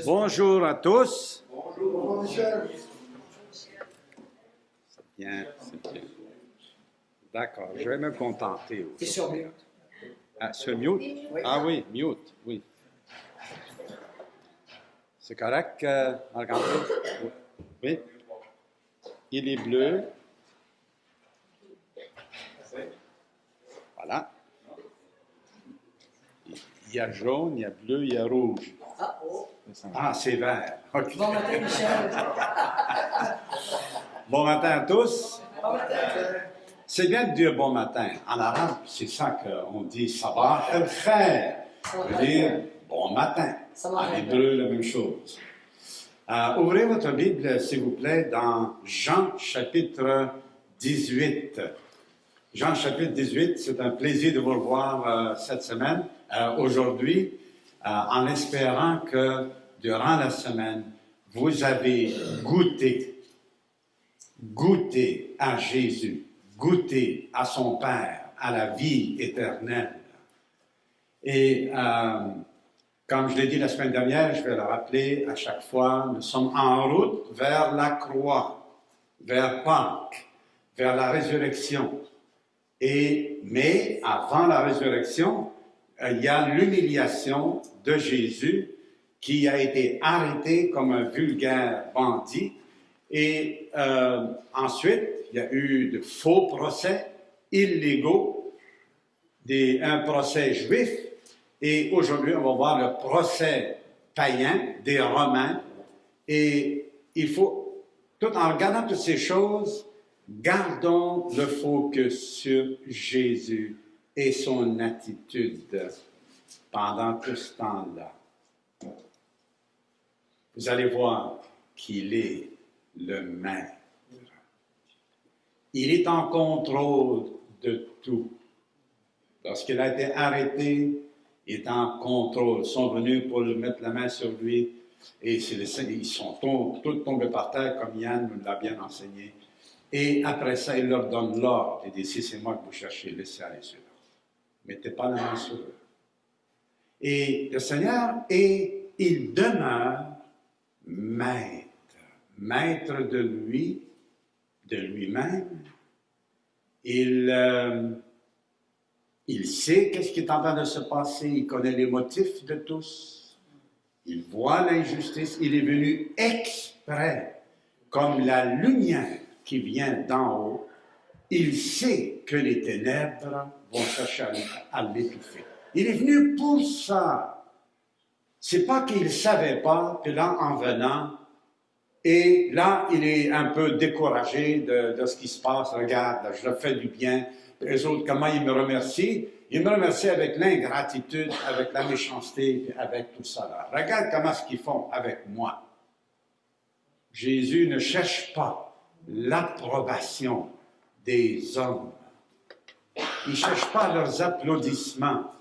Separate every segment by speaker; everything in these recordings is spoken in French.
Speaker 1: Bonjour à tous.
Speaker 2: Bonjour, Michel.
Speaker 1: C'est bien, c'est bien. D'accord, je vais me contenter.
Speaker 2: Et sur mute.
Speaker 1: Ah, sur mute?
Speaker 2: Oui.
Speaker 1: Ah oui, mute, oui. C'est correct, euh, Marc-André? Oui. Il est bleu. Voilà. Il y a jaune, il y a bleu, il y a rouge.
Speaker 2: Ah, oh.
Speaker 1: Ah, c'est vert.
Speaker 2: Bon matin, Michel.
Speaker 1: Bon matin à tous.
Speaker 2: Bon matin.
Speaker 1: C'est bien de dire bon matin. En arabe, c'est ça qu'on dit sabah el khair. Ça veut dire bon matin. En hébreu, la même chose. Euh, ouvrez votre Bible, s'il vous plaît, dans Jean chapitre 18. Jean chapitre 18, c'est un plaisir de vous revoir euh, cette semaine, euh, aujourd'hui, en espérant que durant la semaine, vous avez goûté goûter à Jésus, goûter à son Père, à la vie éternelle. Et euh, comme je l'ai dit la semaine dernière, je vais le rappeler à chaque fois, nous sommes en route vers la croix, vers Pâques, vers la résurrection. Et, mais avant la résurrection, euh, il y a l'humiliation de Jésus qui a été arrêté comme un vulgaire bandit. Et euh, ensuite, il y a eu de faux procès illégaux, un procès juif, et aujourd'hui, on va voir le procès païen des Romains. Et il faut, tout en regardant toutes ces choses, gardons le focus sur Jésus et son attitude pendant tout ce temps-là. Vous allez voir qu'il est le maître. Il est en contrôle de tout. Lorsqu'il a été arrêté, il est en contrôle. Ils sont venus pour lui mettre la main sur lui et ils sont tom- tous tombés par terre comme Yann nous l'a bien enseigné. Et après ça, il leur donne l'ordre. Il dit, si c'est moi que vous cherchez, laissez aller eux. Mettez pas la main sur eux. Et le Seigneur est, il demeure maître. Maître de lui, de lui-même. Il, euh, il sait qu'est-ce qui est en train de se passer, il connaît les motifs de tous, il voit l'injustice, il est venu exprès, comme la lumière qui vient d'en haut, il sait que les ténèbres vont chercher à, l'étouffer. Il est venu pour ça. C'est pas qu'il savait pas que là, en venant, et là, il est un peu découragé de, de ce qui se passe. Regarde, je fais du bien. Les autres, comment ils me remercient? Ils me remercient avec l'ingratitude, avec la méchanceté, avec tout ça. Là. Regarde comment ce qu'ils font avec moi. Jésus ne cherche pas l'approbation des hommes. Il ne cherche pas leurs applaudissements.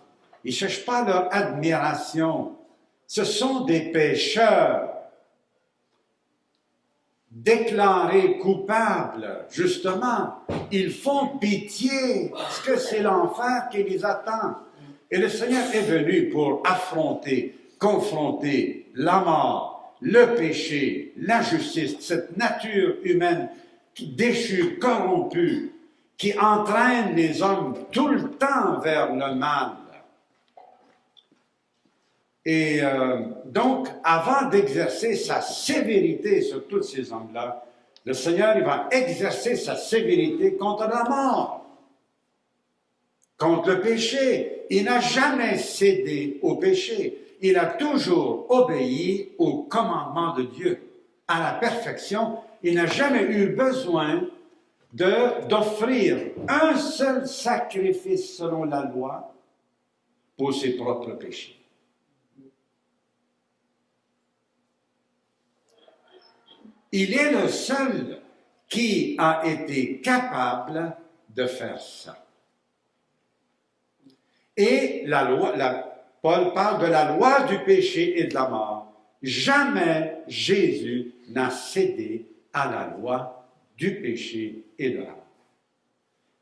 Speaker 1: Il ne cherche pas leur admiration. Ce sont des pécheurs déclarés coupables, justement, ils font pitié parce que c'est l'enfer qui les attend. Et le Seigneur est venu pour affronter, confronter la mort, le péché, l'injustice, cette nature humaine déchue, corrompue, qui entraîne les hommes tout le temps vers le mal. Et euh, donc, avant d'exercer sa sévérité sur tous ces hommes-là, le Seigneur, va exercer sa sévérité contre la mort, contre le péché. Il n'a jamais cédé au péché. Il a toujours obéi au commandement de Dieu à la perfection. Il n'a jamais eu besoin d'offrir un seul sacrifice selon la loi pour ses propres péchés. Il est le seul qui a été capable de faire ça. Et la loi, Paul parle de la loi du péché et de la mort. Jamais Jésus n'a cédé à la loi du péché et de la.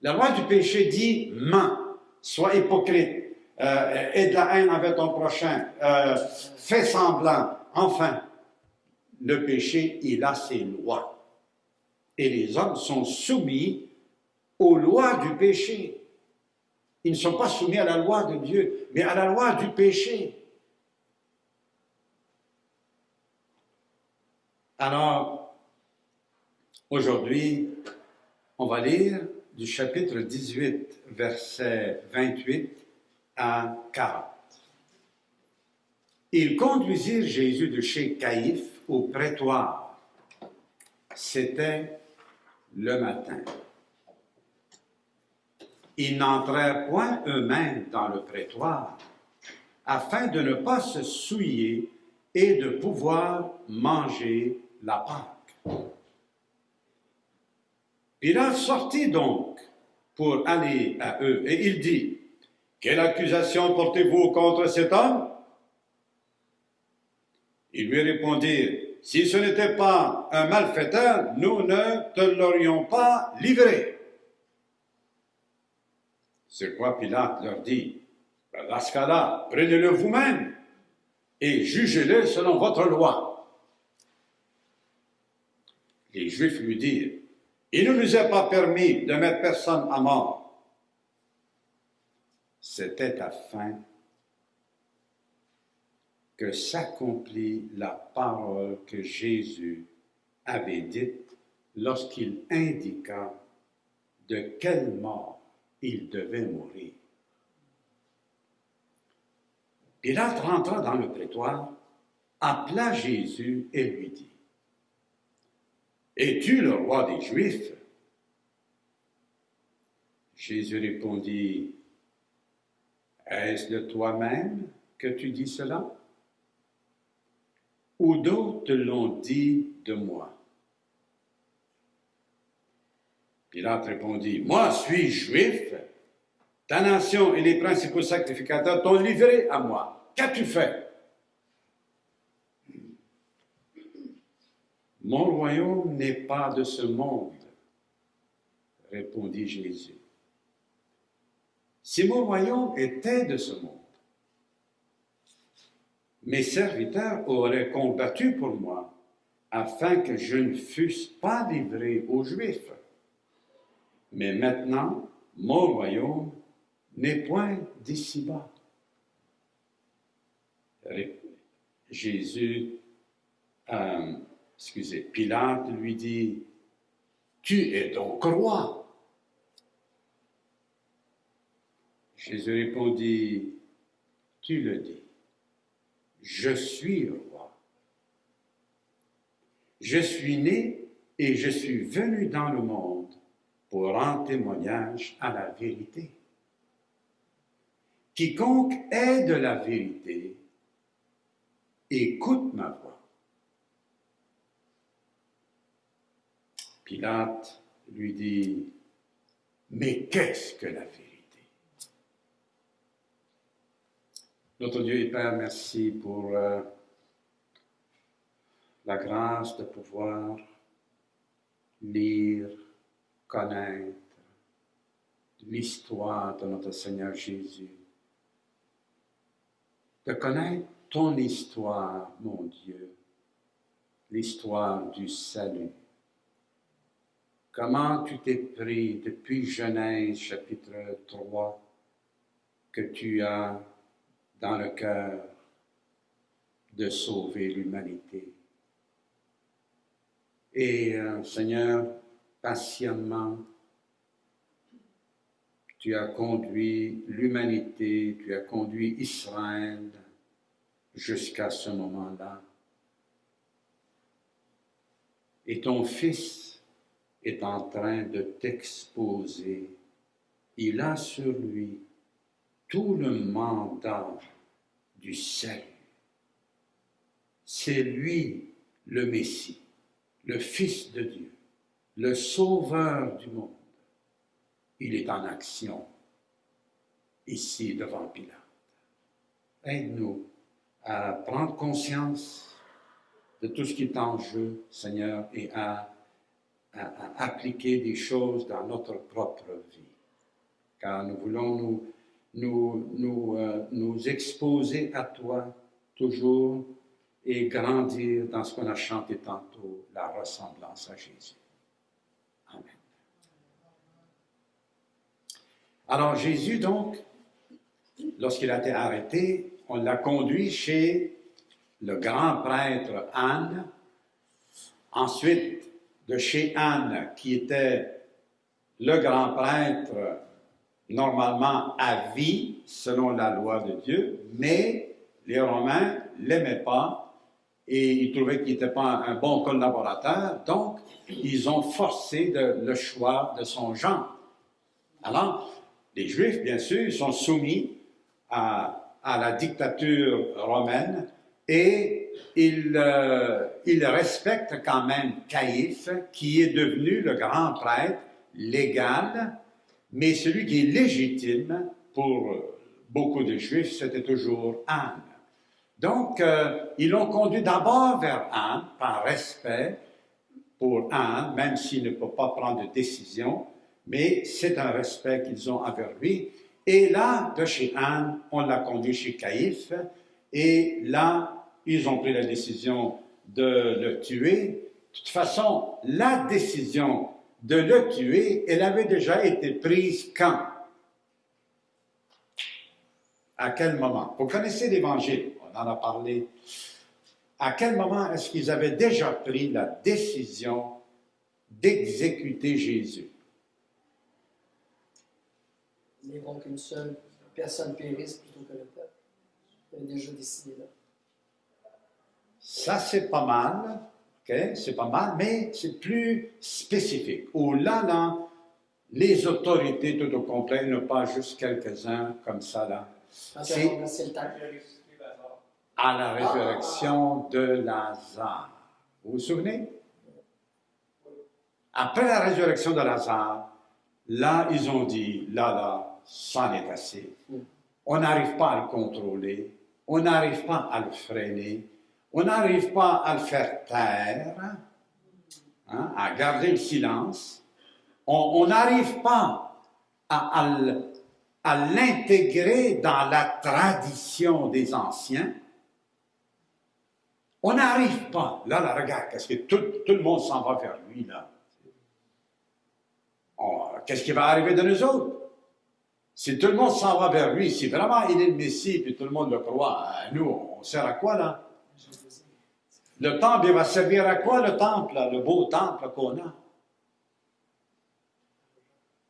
Speaker 1: La loi du péché dit mens, sois hypocrite, euh, aie de la haine envers ton prochain, euh, fais semblant, Enfin, le péché, il a ses lois. Et les hommes sont soumis aux lois du péché. Ils ne sont pas soumis à la loi de Dieu, mais à la loi du péché. Alors, aujourd'hui, on va lire du chapitre 18, versets 28 à 40. Ils conduisirent Jésus de chez Caïphe au prétoire. C'était le matin. Ils n'entrèrent point eux-mêmes dans le prétoire, afin de ne pas se souiller et de pouvoir manger la Pâque. Pilate sortit donc pour aller à eux, et il dit, Quelle accusation portez-vous contre cet homme? Ils lui répondirent, Si ce n'était pas un malfaiteur, nous ne te l'aurions pas livré. C'est quoi Pilate leur dit, ben, dans ce prenez-le vous-même et jugez-le selon votre loi. Les Juifs lui dirent, il ne nous est pas permis de mettre personne à mort. C'était afin que s'accomplit la parole que Jésus avait dite lorsqu'il indiqua de quelle mort il devait mourir. Pilate rentra dans le prétoire, appela Jésus et lui dit, Es-tu le roi des Juifs? Jésus répondit, Est-ce de toi-même que tu dis cela? Ou d'autres l'ont dit de moi? Pilate répondit, Moi suis juif, ta nation et les principaux sacrificateurs t'ont livré à moi. Qu'as-tu fait? Mon royaume n'est pas de ce monde, répondit Jésus. Si mon royaume était de ce monde, mes serviteurs auraient combattu pour moi afin que je ne fusse pas livré aux Juifs. Mais maintenant, mon royaume n'est point d'ici-bas. Jésus euh, excusez, Pilate lui dit, Tu es donc roi. Jésus répondit, Tu le dis, je suis roi. Je suis né et je suis venu dans le monde pour rendre témoignage à la vérité. Quiconque est de la vérité, écoute ma voix. Pilate lui dit, mais qu'est-ce que la vérité? Notre Dieu et Père, merci pour euh, la grâce de pouvoir lire, connaître l'histoire de notre Seigneur Jésus, de connaître ton histoire, mon Dieu, l'histoire du salut comment tu t'es pris depuis Genèse chapitre 3 que tu as dans le cœur de sauver l'humanité? Et euh, Seigneur, patiemment, tu as conduit l'humanité, tu as conduit Israël jusqu'à ce moment-là. Et ton Fils est en train de t'exposer. Il a sur lui tout le mandat du salut. C'est lui le Messie, le Fils de Dieu, le Sauveur du monde. Il est en action ici devant Pilate. Aide-nous à prendre conscience de tout ce qui est en jeu, Seigneur, et à à, appliquer des choses dans notre propre vie. Car nous voulons nous, nous, nous, euh, nous exposer à toi toujours et grandir dans ce qu'on a chanté tantôt, la ressemblance à Jésus. Amen. Alors Jésus, donc, lorsqu'il a été arrêté, on l'a conduit chez le grand prêtre Anne, ensuite de chez Anne, qui était le grand prêtre normalement à vie selon la loi de Dieu, mais les Romains ne l'aimaient pas et ils trouvaient qu'il n'était pas un bon collaborateur, donc ils ont forcé le choix de son genre. Alors, les Juifs, bien sûr, sont soumis à, à la dictature romaine et ils, euh, ils respectent quand même Caïphe, qui est devenu le grand prêtre légal, mais celui qui est légitime pour beaucoup de Juifs, c'était toujours Anne. Donc, euh, ils l'ont conduit d'abord vers Anne, par respect pour Anne, même s'il ne peut pas prendre de décision, mais c'est un respect qu'ils ont envers lui. Et là, de chez Anne, on l'a conduit chez Caïphe, et là, ils ont pris la décision de le tuer. De toute façon, la décision de le tuer, elle avait déjà été prise quand? À quel moment? Vous connaissez l'Évangile, on en a parlé. À quel moment est-ce qu'ils avaient déjà pris la décision d'exécuter Jésus?
Speaker 3: Mais bon qu'une seule personne périsse plutôt que le peuple. Il avait déjà décidé là.
Speaker 1: Ça, c'est pas mal c'est pas mal, mais c'est plus spécifique. Où là, là, les autorités tout au complet, ne pas juste quelques-uns comme ça, là.
Speaker 3: C'est
Speaker 1: à la résurrection de Lazare. Vous vous souvenez? Après la résurrection de Lazare, là, ils ont dit, là, là, ça est assez. On n'arrive pas à le contrôler, on n'arrive pas à le freiner, on n'arrive pas à le faire taire, hein, à garder le silence. On n'arrive pas à, l'intégrer dans la tradition des anciens. On n'arrive pas. Là, là, regarde, qu'est-ce que tout, le monde s'en va vers lui, là. Qu'est-ce qui va arriver de nous autres? Si tout le monde s'en va vers lui, si vraiment il est le Messie, puis tout le monde le croit, nous, on sert à quoi, là? Le temple, il va servir à quoi le temple, le beau temple qu'on a?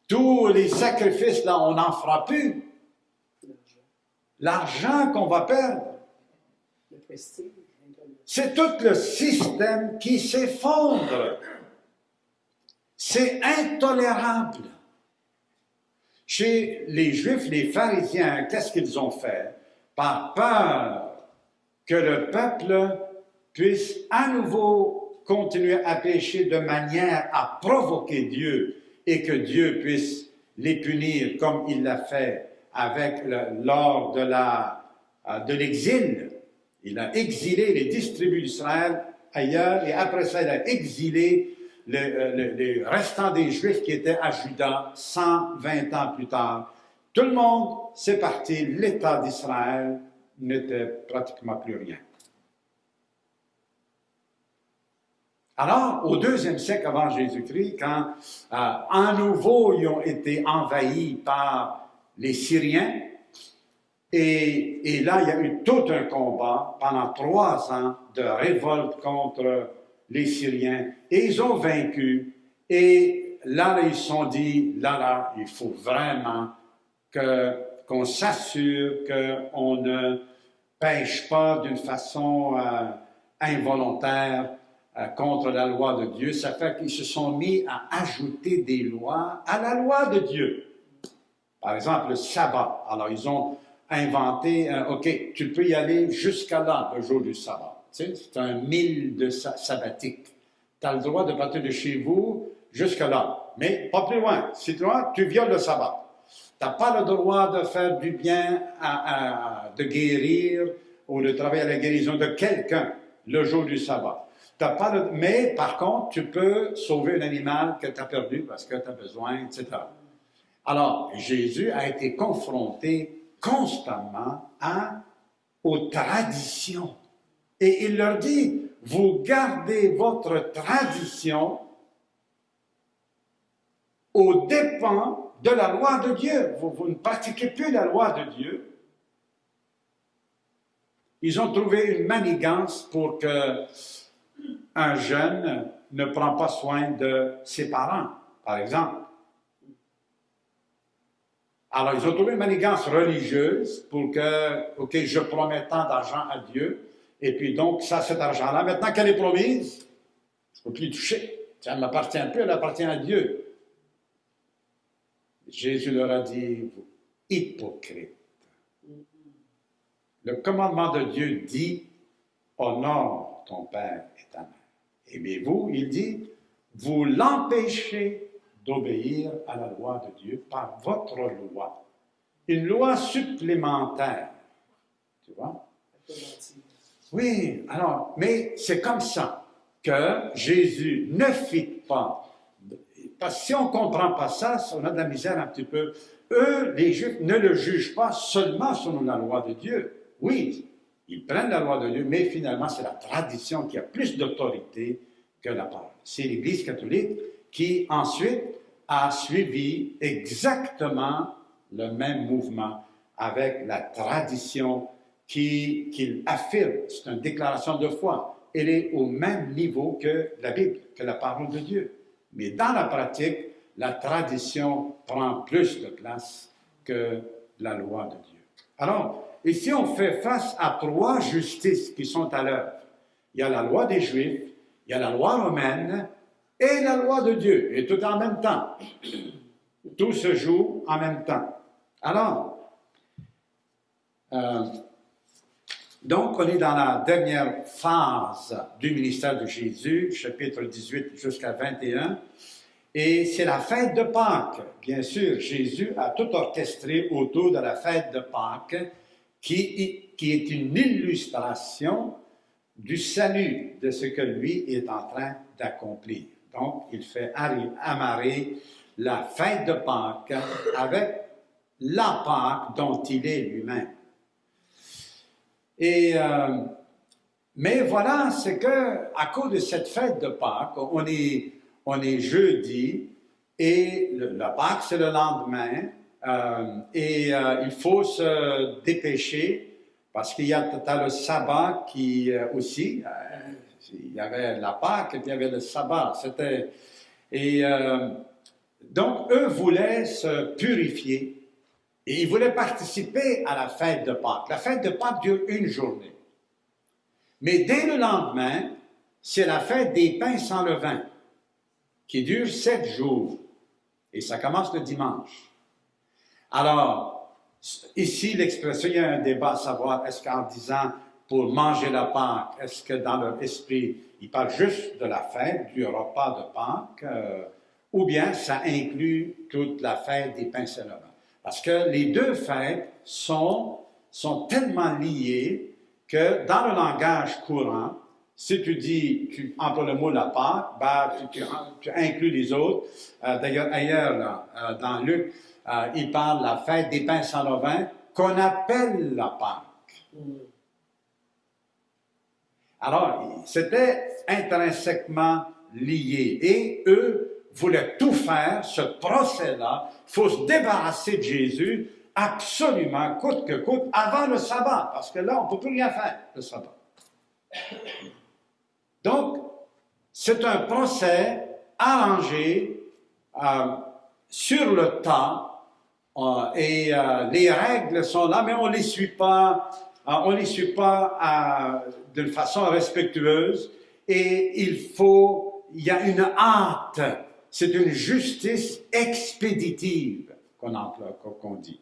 Speaker 1: Tous les sacrifices, là, on n'en fera plus. L'argent qu'on va perdre. C'est tout le système qui s'effondre. C'est intolérable. Chez les Juifs, les pharisiens, qu'est-ce qu'ils ont fait? Par peur que le peuple puisse à nouveau continuer à pécher de manière à provoquer Dieu et que Dieu puisse les punir comme il l'a fait avec lors euh, de l'exil. Il a exilé les distribus d'Israël ailleurs et après ça, il a exilé euh, les restants des Juifs qui étaient à Juda 120 ans plus tard. Tout le monde s'est parti, l'État d'Israël n'était pratiquement plus rien. Alors, au deuxième siècle avant Jésus-Christ, quand euh, nouveau ils ont été envahis par les Syriens, et, là, il y a eu tout un combat pendant trois ans de révolte contre les Syriens, et ils ont vaincu. Et là, ils se sont dit, là, là, il faut vraiment qu'on s'assure qu'on ne pêche pas d'une façon euh, involontaire contre la loi de Dieu, ça fait qu'ils se sont mis à ajouter des lois à la loi de Dieu. Par exemple, le sabbat. Alors, ils ont inventé, OK, tu peux y aller jusqu'à là, le jour du sabbat. Tu sais, c'est un mille de sabbatique. Tu as le droit de partir de chez vous jusqu'à là, mais pas plus loin. Si tu loin, tu violes le sabbat. Tu n'as pas le droit de faire du bien, à, de guérir ou de travailler à la guérison de quelqu'un le jour du sabbat. Pas Mais par contre, tu peux sauver un animal que tu as perdu parce que tu as besoin, etc. Alors, Jésus a été confronté constamment à, aux traditions. Et il leur dit, vous gardez votre tradition aux dépens de la loi de Dieu. Vous, vous ne pratiquez plus la loi de Dieu. Ils ont trouvé une manigance pour que un jeune ne prend pas soin de ses parents, par exemple. Alors, ils ont trouvé une manigance religieuse pour que, OK, je promets tant d'argent à Dieu, et puis donc, ça, cet argent-là, maintenant qu'elle est promise, je ne peux plus toucher. Ça ne m'appartient plus, elle appartient à Dieu. Jésus leur a dit, vous hypocrites. Le commandement de Dieu dit, honore ton père et ta mère. Et bien vous, il dit, vous l'empêchez d'obéir à la loi de Dieu par votre loi. Une loi supplémentaire. Tu vois? Oui, alors, mais c'est comme ça que Jésus ne fit pas. Parce que si on ne comprend pas ça, on a de la misère un petit peu. Eux, les Juifs, ne le jugent pas seulement selon la loi de Dieu. Oui, ils prennent la loi de Dieu, mais finalement, c'est la tradition qui a plus d'autorité que la parole. C'est l'Église catholique qui, ensuite, a suivi exactement le même mouvement avec la tradition qu'il qui affirme. C'est une déclaration de foi. Elle est au même niveau que la Bible, que la parole de Dieu. Mais dans la pratique, la tradition prend plus de place que la loi de Dieu. Alors, ici, on fait face à trois justices qui sont à l'œuvre. Il y a la loi des Juifs, il y a la loi romaine et la loi de Dieu, et tout en même temps. Tout se joue en même temps. Alors, euh, donc, on est dans la dernière phase du ministère de Jésus, chapitre 18 jusqu'à 21, et c'est la fête de Pâques. Bien sûr, Jésus a tout orchestré autour de la fête de Pâques, qui, est une illustration du salut de ce que lui est en train d'accomplir. Donc, il fait amarrer la fête de Pâques avec la Pâque dont il est lui-même. Et, euh, mais voilà, c'est que à cause de cette fête de Pâques, on est, jeudi et la Pâques, c'est le lendemain. Euh, et euh, il faut se dépêcher parce qu'il y a le sabbat qui euh, aussi, il y avait la Pâques et puis il y avait le sabbat. C'était et donc eux voulaient se purifier et ils voulaient participer à la fête de Pâques. La fête de Pâques dure une journée. Mais dès le lendemain, c'est la fête des pains sans levain, qui dure sept jours. Et ça commence le dimanche. Alors, ici, l'expression, il y a un débat à savoir, est-ce qu'en disant pour manger la Pâque, est-ce que dans leur esprit, ils parlent juste de la fête, du repas de Pâques, euh, ou bien ça inclut toute la fête des pains? Parce que les deux fêtes sont, sont tellement liées que dans le langage courant, si tu dis, tu emploies le mot la Pâque, ben, tu, tu, tu, inclus les autres. Euh, D'ailleurs, ailleurs, là, euh, dans Luc, euh, il parle de la fête des pains sans levain qu'on appelle la Pâque. Mm. Alors, c'était intrinsèquement lié. Et eux voulaient tout faire, ce procès-là, il faut se débarrasser de Jésus absolument, coûte que coûte, avant le sabbat, parce que là, on ne peut plus rien faire, le sabbat. Donc, c'est un procès arrangé euh, sur le temps, et euh, les règles sont là, mais on ne les suit pas, euh, on les suit pas de façon respectueuse, et il faut, il y a une hâte, c'est une justice expéditive qu'on qu'on dit.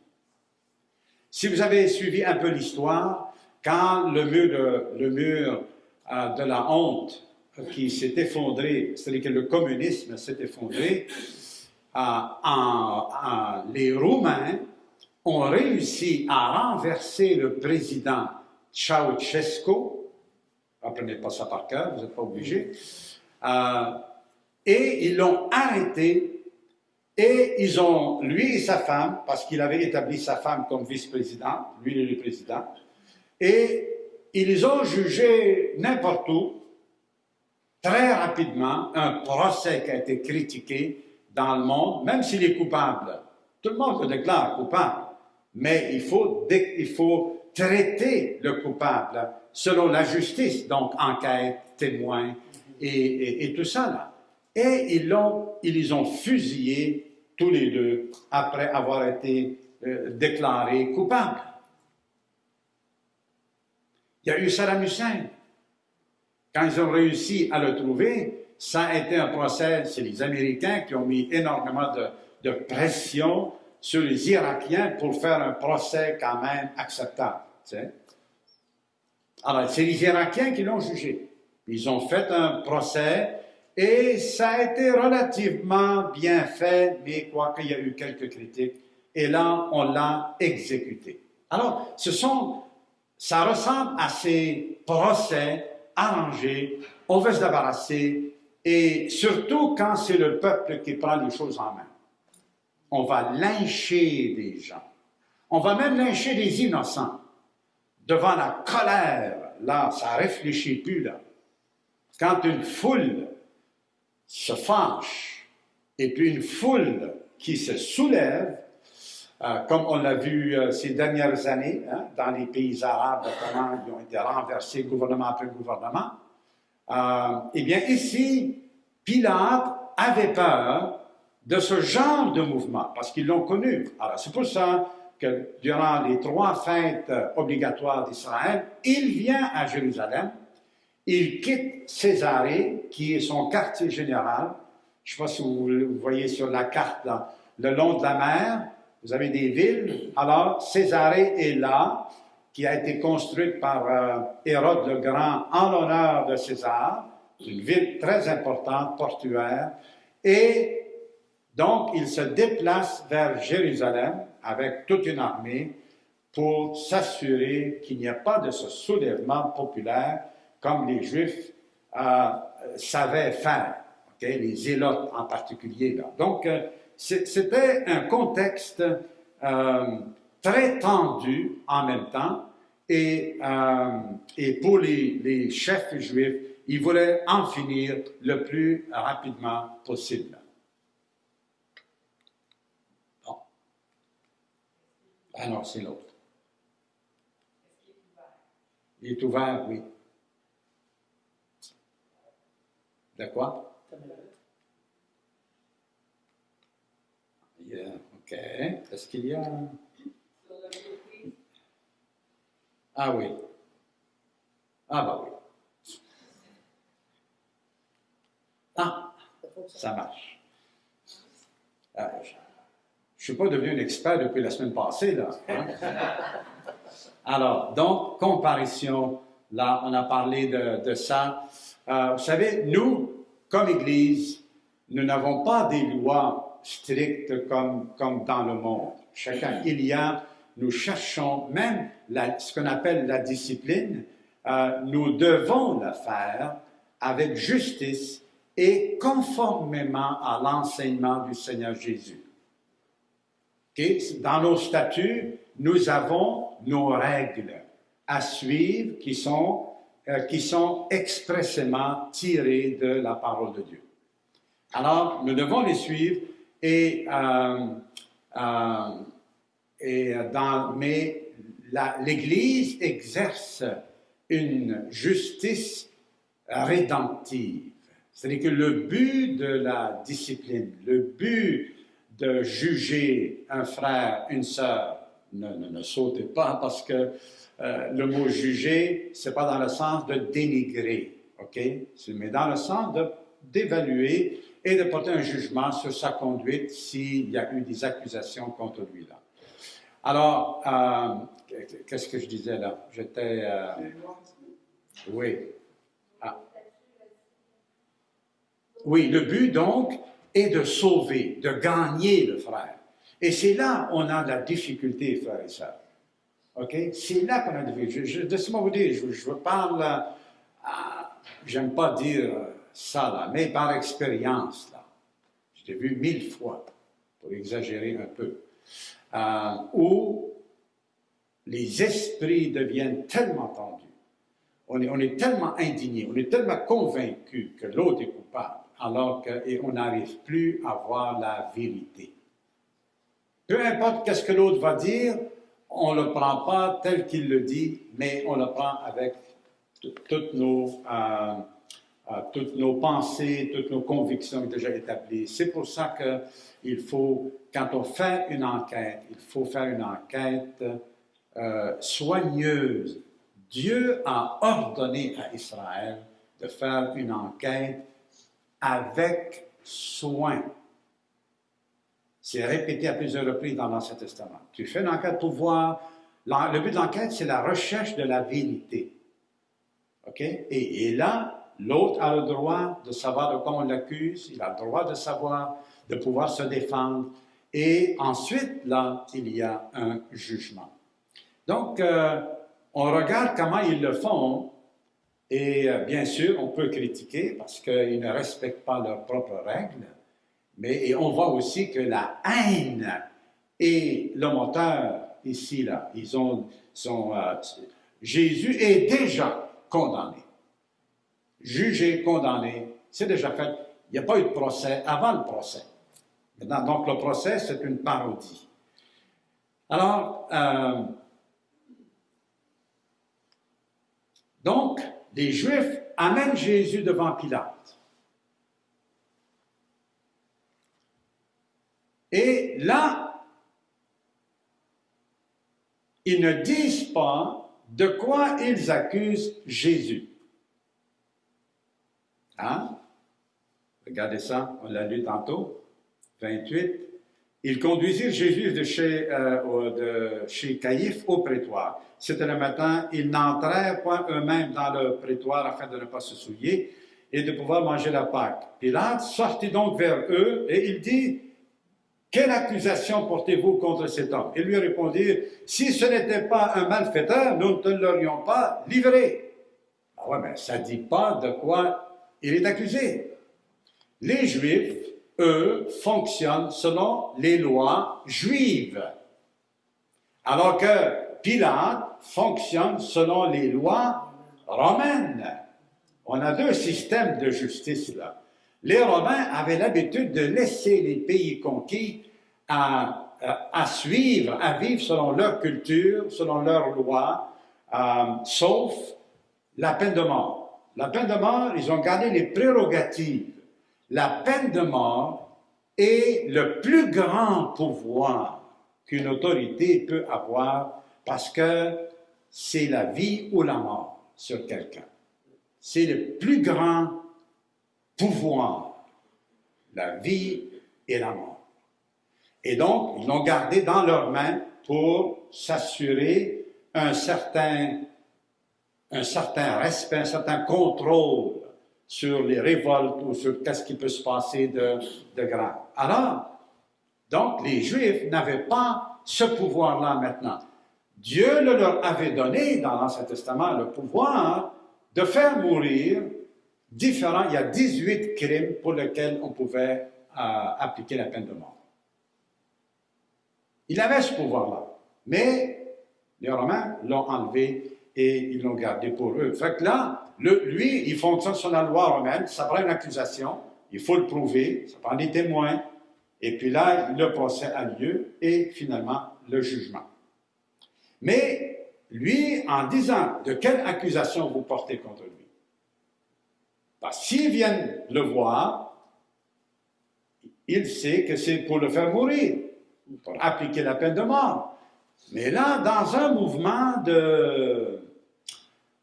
Speaker 1: Si vous avez suivi un peu l'histoire, quand le mur de, le mur, euh, de la honte qui s'est effondré, c'est-à-dire que le communisme s'est effondré, euh, en, en, les Roumains ont réussi à renverser le président Ceausescu, apprenez pas ça par cœur, vous n'êtes pas obligé, euh, et ils l'ont arrêté. Et ils ont, lui et sa femme, parce qu'il avait établi sa femme comme vice-président, lui est le président, et ils ont jugés n'importe où, très rapidement, un procès qui a été critiqué dans le monde, même s'il est coupable. Tout le monde le déclare coupable, mais il faut, il faut traiter le coupable selon la justice, donc enquête, témoin et, et, tout ça là. Et ils l'ont, ils les ont fusillés tous les deux après avoir été euh, déclarés coupables. Il y a eu Saddam Hussein. Quand ils ont réussi à le trouver, ça a été un procès, c'est les Américains qui ont mis énormément de, pression sur les Irakiens pour faire un procès quand même acceptable. Alors, c'est les Irakiens qui l'ont jugé. Ils ont fait un procès et ça a été relativement bien fait, mais quoi qu'il y a eu quelques critiques. Et là, on l'a exécuté. Alors, ce sont, ça ressemble à ces procès arrangés. On veut se débarrasser et surtout quand c'est le peuple qui prend les choses en main. On va lyncher des gens. On va même lyncher des innocents. Devant la colère, là, ça réfléchit plus, là. Quand une foule se fâche et puis une foule qui se soulève, euh, comme on l'a vu euh, ces dernières années hein, dans les pays arabes, comment ils ont été renversés gouvernement après gouvernement, euh, eh bien, ici, Pilate avait peur de ce genre de mouvement, parce qu'ils l'ont connu. Alors, c'est pour ça que durant les trois fêtes obligatoires d'Israël, il vient à Jérusalem, il quitte Césarée, qui est son quartier général. Je ne sais pas si vous, voyez sur la carte, là, le long de la mer, vous avez des villes. Alors, Césarée est là, qui a été construite par euh, Hérode le Grand en l'honneur de César, une ville très importante, portuaire, et donc il se déplace vers Jérusalem avec toute une armée pour s'assurer qu'il n'y a pas de ce soulèvement populaire comme les Juifs euh, savaient faire, les zélotes en particulier. Donc, euh, c'était un contexte très tendu en même temps, et, euh, et pour les, les, chefs juifs, ils voulaient en finir le plus rapidement possible. Bon. Alors, c'est l'autre. Il est ouvert, oui. De quoi? Yeah, OK. Est-ce qu'il y a... Ah oui. Ah bah oui. Ah, ça marche. Ah, je ne suis pas devenu un expert depuis la semaine passée, là. Hein. Alors, donc, comparition, là, on a parlé de, ça. Euh, vous savez, nous, comme Église, nous n'avons pas des lois strictes comme, comme dans le monde. Chacun, il y a nous cherchons même ce qu'on appelle la discipline, euh, nous devons la faire avec justice et conformément à l'enseignement du Seigneur Jésus. Dans nos statuts, nous avons nos règles à suivre qui sont, euh, qui sont expressément tirées de la parole de Dieu. Alors, nous devons les suivre et euh, euh, mais l'Église exerce une justice rédemptive. C'est-à-dire que le but de la discipline, le but de juger un frère, une sœur, ne, ne, sautez pas parce que euh, le mot juger, c'est pas dans le sens de dénigrer, ok? Mais dans le sens d'évaluer et de porter un jugement sur sa conduite s'il y a eu des accusations contre lui là. Alors, euh, qu'est-ce que je disais là? J'étais... Euh, oui. Ah. Oui, le but donc est de sauver, de gagner le frère. Et c'est là on a la difficulté, frère et sœurs. OK? C'est là qu'on a la difficulté. Laissez-moi vous dire, je, parle, euh, j'aime pas dire ça là, mais par expérience là. Je l'ai vu mille fois, pour exagérer un peu. Euh, où les esprits deviennent tellement tendus on est, tellement indigné, on est tellement convaincu que l'autre est coupable, alors qu'on n'arrive plus à voir la vérité. Peu importe qu'est-ce que l'autre va dire, on ne le prend pas tel qu'il le dit, mais on le prend avec toutes nos, euh, toutes nos pensées, toutes nos convictions déjà établies. C'est pour ça qu'il faut, quand on fait une enquête, il faut faire une enquête euh, soigneuse. Dieu a ordonné à Israël de faire une enquête avec soin. C'est répété à plusieurs reprises dans l'Ancien Testament. Tu fais une enquête pour voir. Le but de l'enquête, c'est la recherche de la vérité. OK? Et, là, l'autre a le droit de savoir de quoi on l'accuse, il a le droit de savoir, de pouvoir se défendre. Et ensuite, là, il y a un jugement. Donc, euh, on regarde comment ils le font, et euh, bien sûr, on peut critiquer parce qu'ils ne respectent pas leurs propres règles, mais on voit aussi que la haine et le moteur, ici, là, ils ont, euh, Jésus est déjà condamné. Jugé, condamné, c'est déjà fait. Il n'y a pas eu de procès avant le procès. donc, le procès, c'est une parodie. Alors, euh, donc, les Juifs amènent Jésus devant Pilate. Et là, ils ne disent pas de quoi ils accusent Jésus. Hein? Regardez ça, on l'a lu tantôt, 28. Ils conduisirent Jésus de chez, euh, de chez Caïphe au prétoire. C'était le matin, ils n'entrèrent pas eux-mêmes dans le prétoire afin de ne pas se souiller et de pouvoir manger la Pâque. Pilate sortit donc vers eux et il dit, quelle accusation portez-vous contre cet homme Ils lui répondirent, si ce n'était pas un malfaiteur, nous ne te l'aurions pas livré. Ah ouais, mais ça ne dit pas de quoi il est accusé. Les Juifs, eux, fonctionnent selon les lois juives, alors que Pilate fonctionne selon les lois romaines. On a deux systèmes de justice là. Les Romains avaient l'habitude de laisser les pays conquis à, suivre, à vivre selon leur culture, selon leurs lois, euh, sauf la peine de mort. La peine de mort, ils ont gardé les prérogatives. La peine de mort est le plus grand pouvoir qu'une autorité peut avoir parce que c'est la vie ou la mort sur quelqu'un. C'est le plus grand pouvoir, la vie et la mort. Et donc, ils l'ont gardé dans leurs mains pour s'assurer un certain, un certain respect, un certain contrôle sur les révoltes ou sur qu'est-ce qui peut se passer de, de grave. Alors, donc, les Juifs n'avaient pas ce pouvoir-là maintenant. Dieu le leur avait donné dans l'Ancien Testament le pouvoir de faire mourir différents, il y a 18 crimes pour lesquels on pouvait euh, appliquer la peine de mort. Il avait ce pouvoir-là, mais les Romains l'ont enlevé et ils l'ont gardé pour eux. Fait que là, lui, il fonctionne sur la loi romaine, ça prend une accusation, il faut le prouver, ça prend des témoins, et puis là, le procès a lieu et finalement le jugement. Mais lui, en disant de quelle accusation vous portez contre lui, parce s'ils viennent le voir, il sait que c'est pour le faire mourir, pour appliquer la peine de mort. Mais là, dans un mouvement de,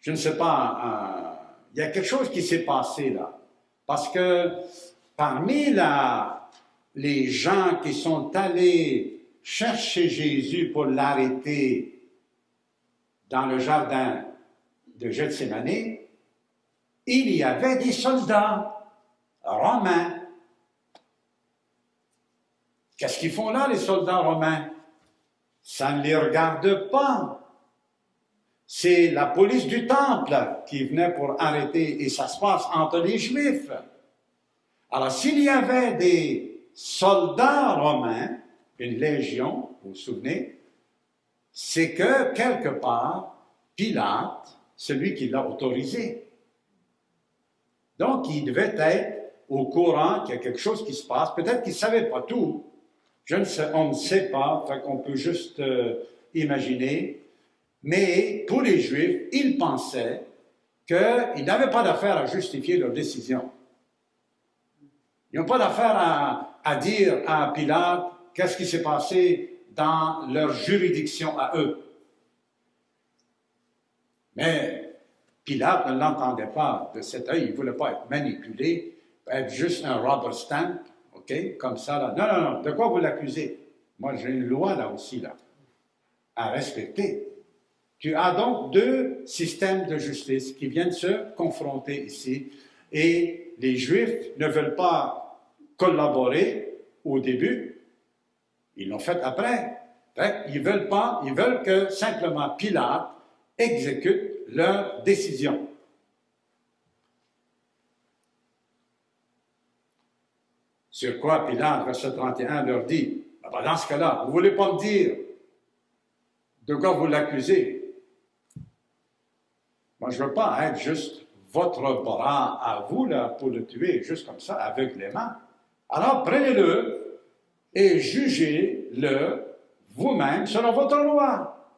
Speaker 1: je ne sais pas, il y a quelque chose qui s'est passé là. Parce que parmi les gens qui sont allés chercher Jésus pour l'arrêter dans le jardin de Gethsemane, il y avait des soldats romains. Qu'est-ce qu'ils font là, les soldats romains? Ça ne les regarde pas. C'est la police du temple qui venait pour arrêter, et ça se passe entre les Juifs. Alors, s'il y avait des soldats romains, une légion, vous vous souvenez, c'est que quelque part, Pilate celui qui l'a autorisé. Donc, il devait être au courant qu'il y a quelque chose qui se passe. Peut-être qu'il ne savait pas tout. On ne sait pas, fait qu'on peut juste euh, imaginer. Mais pour les Juifs, ils pensaient qu'ils n'avaient pas d'affaire à justifier leur décision. Ils n'ont pas d'affaire à, dire à Pilate qu'est-ce qui s'est passé dans leur juridiction à eux. Mais Pilate ne l'entendait pas de cet œil, il ne voulait pas être manipulé, être juste un rubber stamp, OK, comme ça, là. Non, non, non, de quoi vous l'accusez? Moi, j'ai une loi là aussi, là, à respecter. Tu as donc deux systèmes de justice qui viennent se confronter ici, et les Juifs ne veulent pas collaborer au début, ils l'ont fait après. Ils veulent pas, ils veulent que simplement Pilate exécute leur décision. Sur quoi Pilate, verset 31, leur dit, ah ben, dans ce cas-là, vous ne voulez pas me dire de quoi vous l'accusez? Moi, je ne veux pas être juste votre bras à vous là, pour le tuer, juste comme ça, avec les mains. Alors prenez-le et jugez-le vous-même selon votre loi.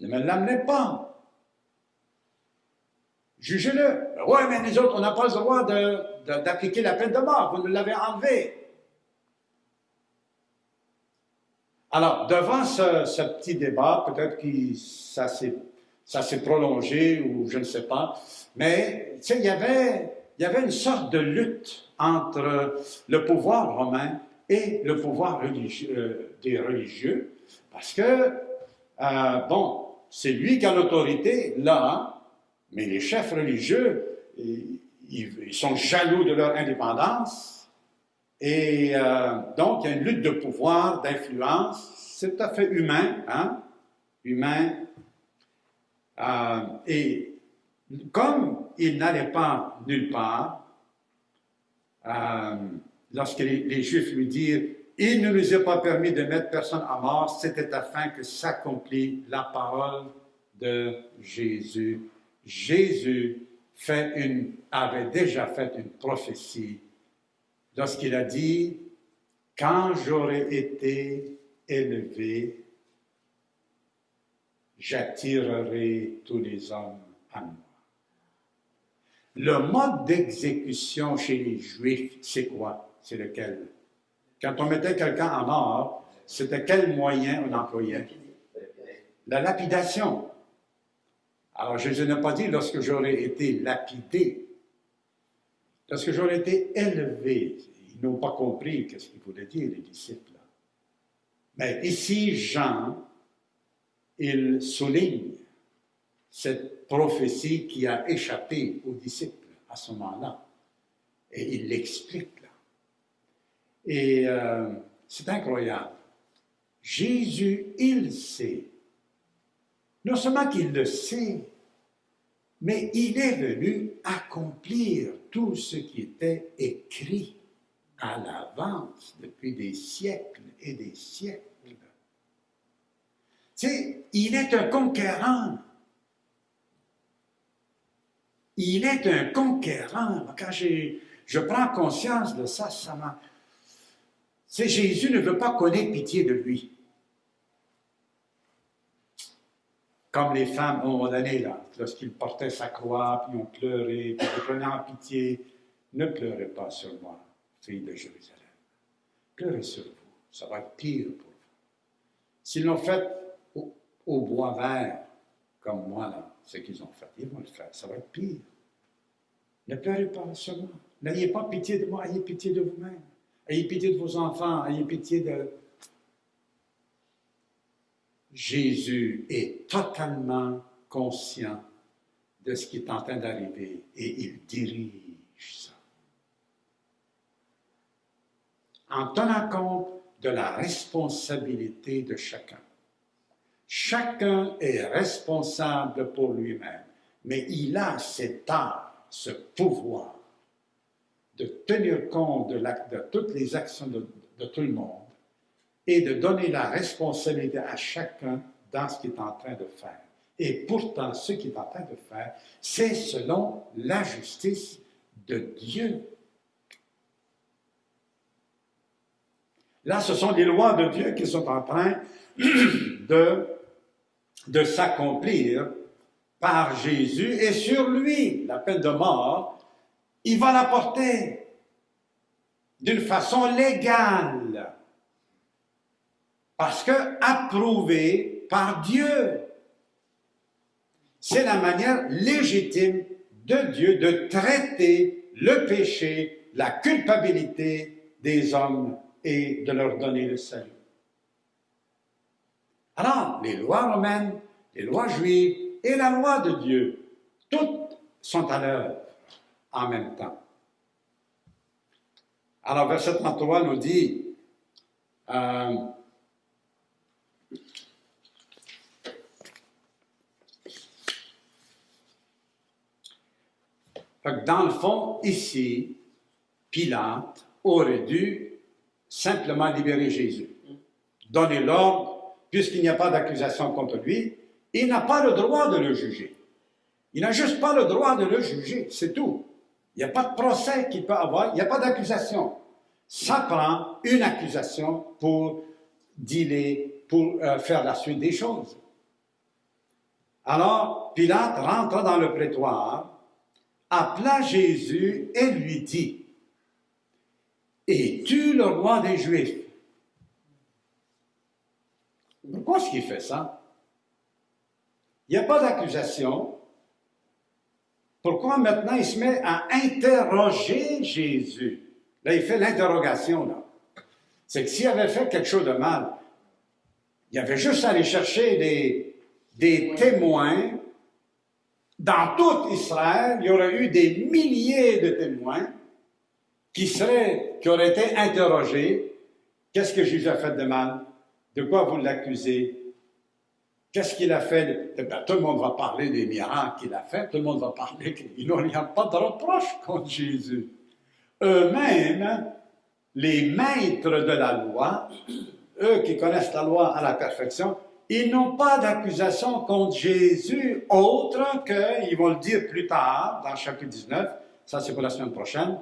Speaker 1: Ne me l'amenez pas. Jugez-le. Oui, mais les autres, on n'a pas le droit d'appliquer la peine de mort. Vous nous l'avez enlevé. Alors, devant ce, petit débat, peut-être que ça s'est prolongé ou je ne sais pas, mais il y avait, y avait une sorte de lutte entre le pouvoir romain et le pouvoir religieux, euh, des religieux, parce que, euh, bon, c'est lui qui a l'autorité là, mais les chefs religieux, ils, sont jaloux de leur indépendance, et euh, donc il y a une lutte de pouvoir, d'influence, c'est tout à fait humain, hein, humain, et comme il n'allait pas nulle part, lorsque les, Juifs lui dirent « Il ne nous est pas permis de mettre personne à mort », c'était afin que s'accomplit la parole de Jésus. Jésus avait déjà fait une prophétie lorsqu'il a dit « Quand j'aurai été élevé, j'attirerai tous les hommes à moi. » Le mode d'exécution chez les Juifs, c'est quoi? c'est lequel? Quand on mettait quelqu'un en mort, c'était quel moyen on employait? La lapidation. Alors Jésus n'a pas dit lorsque j'aurais été lapidé, lorsque j'aurais été élevé. Ils n'ont pas compris ce qu'il voulait dire, les disciples. Mais ici, Jean, il souligne cette prophétie qui a échappé aux disciples à ce moment-là. Et il l'explique et euh, c'est incroyable. Jésus, il sait. Non seulement qu'il le sait, mais il est venu accomplir tout ce qui était écrit à l'avance depuis des siècles et des siècles. Il est un conquérant. Il est un conquérant. Quand je prends conscience de ça, ça m'a c'est Jésus ne veut pas connaître pitié de lui. Comme les femmes, un moment donné, là, lorsqu'il portait sa croix, puis ont pleuré, puis ils prenaient en pitié, ne pleurez pas sur moi, fille de Jérusalem. Pleurez sur vous, ça va être pire pour vous. S'ils l'ont fait au, bois vert, comme moi, là, ce qu'ils ont fait, ils vont le faire, ça va être pire. Ne pleurez pas moi. N'ayez pas pitié de moi, ayez pitié de vous-même. Ayez pitié de vos enfants, ayez pitié de... Jésus est totalement conscient de ce qui est en train d'arriver et il dirige ça. En tenant compte de la responsabilité de chacun. Chacun est responsable pour lui-même, mais il a cet art, ce pouvoir de tenir compte de, toutes les actions de, tout le monde et de donner la responsabilité à chacun dans ce qu'il est en train de faire. Et pourtant, ce qu'il est en train de faire, c'est selon la justice de Dieu. Là, ce sont les lois de Dieu qui sont en train de, de s'accomplir par Jésus et sur lui, la peine de mort, il va la porter d'une façon légale parce que approuvé par Dieu. C'est la manière légitime de Dieu de traiter le péché, la culpabilité des hommes et de leur donner le salut. Alors, les lois romaines, les lois juives et la loi de Dieu, toutes sont à l'œuvre en même temps. Alors, verset 33 nous dit, euh, dans le fond, ici, Pilate aurait dû simplement libérer Jésus. Donner l'ordre, puisqu'il n'y a pas d'accusation contre lui, il n'a pas le droit de le juger. Il n'a juste pas le droit de le juger, c'est tout. Il n'y a pas de procès qu'il peut avoir, il n'y a pas d'accusation. Ça prend une accusation pour dealer, pour euh, faire la suite des choses. Alors, Pilate rentre dans le prétoire, appela Jésus et lui dit, Es-tu le roi des Juifs? Pourquoi est-ce qu'il fait ça? Il n'y a pas d'accusation. Pourquoi maintenant il se met à interroger Jésus? Là, il fait l'interrogation, là. C'est que s'il avait fait quelque chose de mal, il avait juste à aller chercher des, des témoins. Dans tout Israël, il y aurait eu des milliers de témoins qui, seraient, qui auraient été interrogés. Qu'est-ce que Jésus a fait de mal? De quoi vous l'accusez? Qu'est-ce qu'il a fait? Eh bien, tout le monde va parler des miracles qu'il a fait, tout le monde va parler qu'il n'y a pas de reproche contre Jésus. Eux-mêmes, les maîtres de la loi, eux qui connaissent la loi à la perfection, ils n'ont pas d'accusation contre Jésus autre que, ils vont le dire plus tard, dans le chapitre 19, ça c'est pour la semaine prochaine.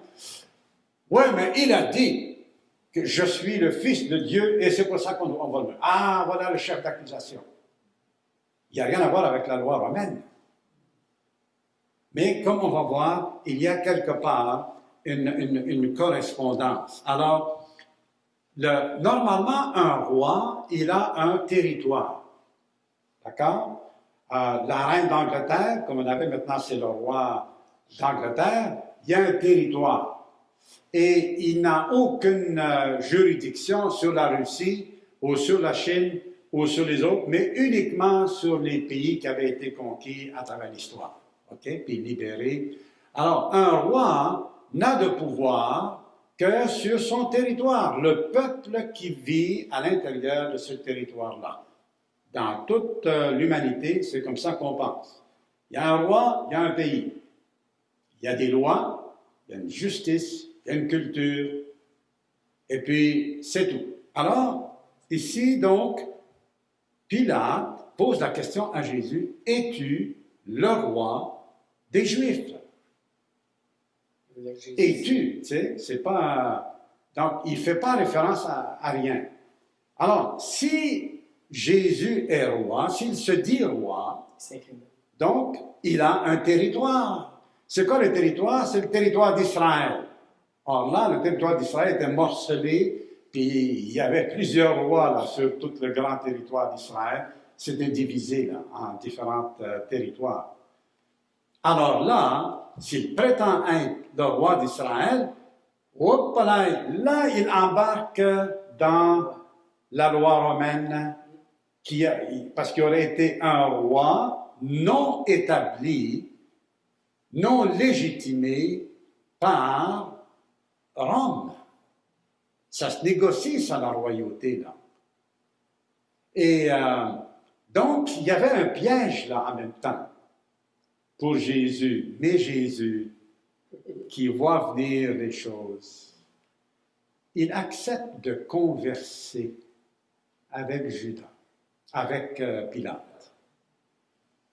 Speaker 1: Oui, mais il a dit que je suis le Fils de Dieu et c'est pour ça qu'on va le Ah, voilà le chef d'accusation. Il n'y a rien à voir avec la loi romaine. Mais comme on va voir, il y a quelque part une, correspondance. Alors, le, normalement, un roi, il a un territoire. D'accord? Euh, la reine d'Angleterre, comme on avait maintenant, c'est le roi d'Angleterre, il y a un territoire. Et il n'a aucune euh, juridiction sur la Russie ou sur la Chine ou sur les autres, mais uniquement sur les pays qui avaient été conquis à travers l'histoire. OK? Puis libérés. Alors, un roi, n'a de pouvoir que sur son territoire, le peuple qui vit à l'intérieur de ce territoire-là. Dans toute euh, l'humanité, c'est comme ça qu'on pense. Il y a un roi, il y a un pays. Il y a des lois, il y a une justice, il y a une culture, et puis c'est tout. Alors, ici, donc, Pilate pose la question à Jésus, es-tu le roi des Juifs? Et tu, sais, c'est pas. Donc, il ne fait pas référence à, rien. Alors, si Jésus est roi, s'il se dit roi, donc, il a un territoire. C'est quoi le territoire? C'est le territoire d'Israël. Or là, le territoire d'Israël était morcelé, puis il y avait plusieurs rois là, sur tout le grand territoire d'Israël. C'était divisé là, en différents euh, territoires. Alors là, s'il prétend être le roi d'Israël, là, il embarque dans la loi romaine, parce qu'il aurait été un roi non établi, non légitimé par Rome. Ça se négocie, ça, la royauté, là. Et euh, donc, il y avait un piège, là, en même temps, pour Jésus. Mais Jésus qui voit venir les choses, il accepte de converser avec Judas, avec euh, Pilate.